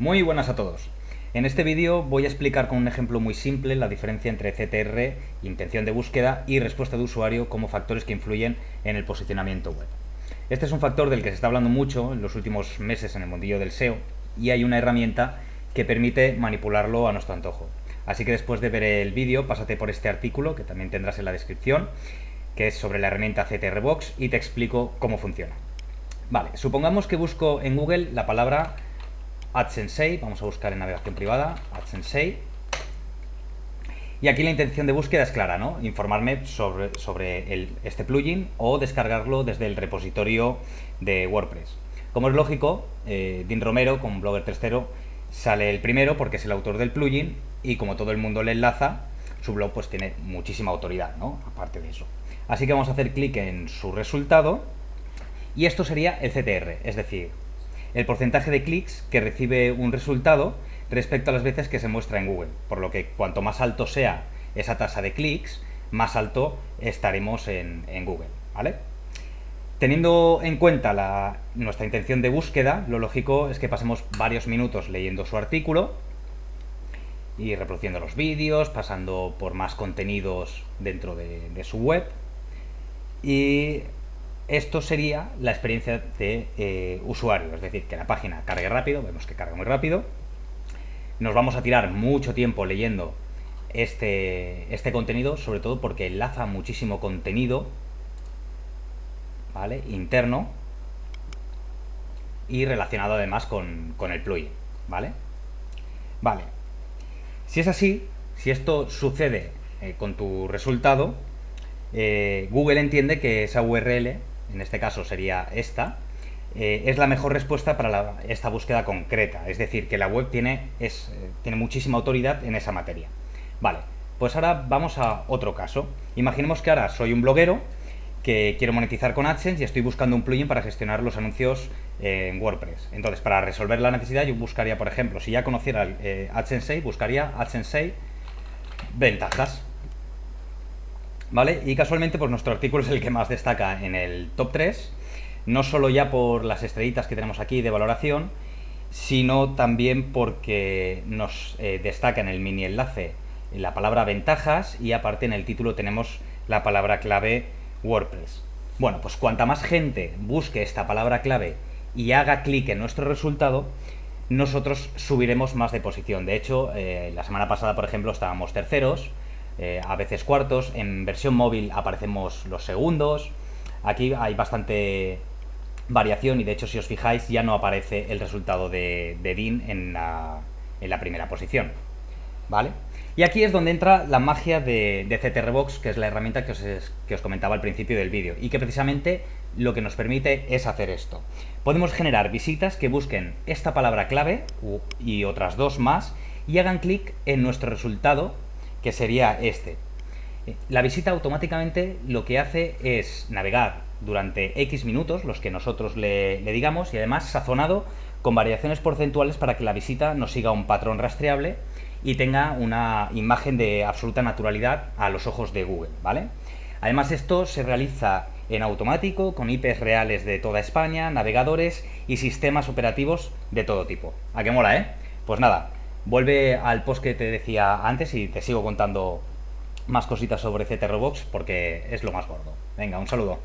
Muy buenas a todos. En este vídeo voy a explicar con un ejemplo muy simple la diferencia entre CTR, intención de búsqueda, y respuesta de usuario como factores que influyen en el posicionamiento web. Este es un factor del que se está hablando mucho en los últimos meses en el mundillo del SEO y hay una herramienta que permite manipularlo a nuestro antojo. Así que después de ver el vídeo, pásate por este artículo que también tendrás en la descripción, que es sobre la herramienta CTR Box y te explico cómo funciona. Vale, supongamos que busco en Google la palabra AdSensei, vamos a buscar en navegación privada, AdSensei. Y aquí la intención de búsqueda es clara, ¿no? Informarme sobre, sobre este plugin o descargarlo desde el repositorio de WordPress. Como es lógico, eh, Dean Romero, con Blogger 3.0, sale el primero porque es el autor del plugin y como todo el mundo le enlaza, su blog pues tiene muchísima autoridad, ¿no? Aparte de eso. Así que vamos a hacer clic en su resultado y esto sería el CTR, es decir, el porcentaje de clics que recibe un resultado respecto a las veces que se muestra en Google. Por lo que cuanto más alto sea esa tasa de clics, más alto estaremos en, Google. ¿vale? Teniendo en cuenta nuestra intención de búsqueda, lo lógico es que pasemos varios minutos leyendo su artículo y reproduciendo los vídeos, pasando por más contenidos dentro de, de su web y esto sería la experiencia de eh, usuario, es decir, que la página cargue rápido, vemos que carga muy rápido, nos vamos a tirar mucho tiempo leyendo este, este contenido, sobre todo porque enlaza muchísimo contenido ¿vale? interno y relacionado además con, el plugin, ¿vale? Vale, si es así, si esto sucede eh, con tu resultado, eh, Google entiende que esa URL en este caso sería esta, eh, es la mejor respuesta para esta búsqueda concreta. Es decir, que la web tiene, eh, tiene muchísima autoridad en esa materia. Vale, pues ahora vamos a otro caso. Imaginemos que ahora soy un bloguero que quiero monetizar con AdSense y estoy buscando un plugin para gestionar los anuncios eh, en WordPress. Entonces, para resolver la necesidad, yo buscaría, por ejemplo, si ya conociera AdSense, buscaría AdSense ventajas. Y casualmente pues nuestro artículo es el que más destaca en el top 3, no solo ya por las estrellitas que tenemos aquí de valoración, sino también porque nos eh, destaca en el mini enlace la palabra ventajas y aparte en el título tenemos la palabra clave WordPress. Bueno, pues cuanta más gente busque esta palabra clave y haga clic en nuestro resultado, nosotros subiremos más de posición. De hecho, eh, la semana pasada, por ejemplo, estábamos terceros, eh, a veces cuartos. En versión móvil aparecemos los segundos. Aquí hay bastante variación y de hecho si os fijáis ya no aparece el resultado de, de DIN en la, primera posición. ¿Vale? Y aquí es donde entra la magia de, de CTRBox, que es la herramienta que os, que os comentaba al principio del vídeo y que precisamente lo que nos permite es hacer esto. Podemos generar visitas que busquen esta palabra clave y otras dos más y hagan clic en nuestro resultado que sería este. La visita automáticamente lo que hace es navegar durante X minutos, los que nosotros le, digamos, y además sazonado con variaciones porcentuales para que la visita nos siga un patrón rastreable y tenga una imagen de absoluta naturalidad a los ojos de Google, ¿vale? Además esto se realiza en automático, con IPs reales de toda España, navegadores y sistemas operativos de todo tipo. ¿A qué mola, eh? Pues nada, Vuelve al post que te decía antes y te sigo contando más cositas sobre CTRBox porque es lo más gordo. Venga, un saludo.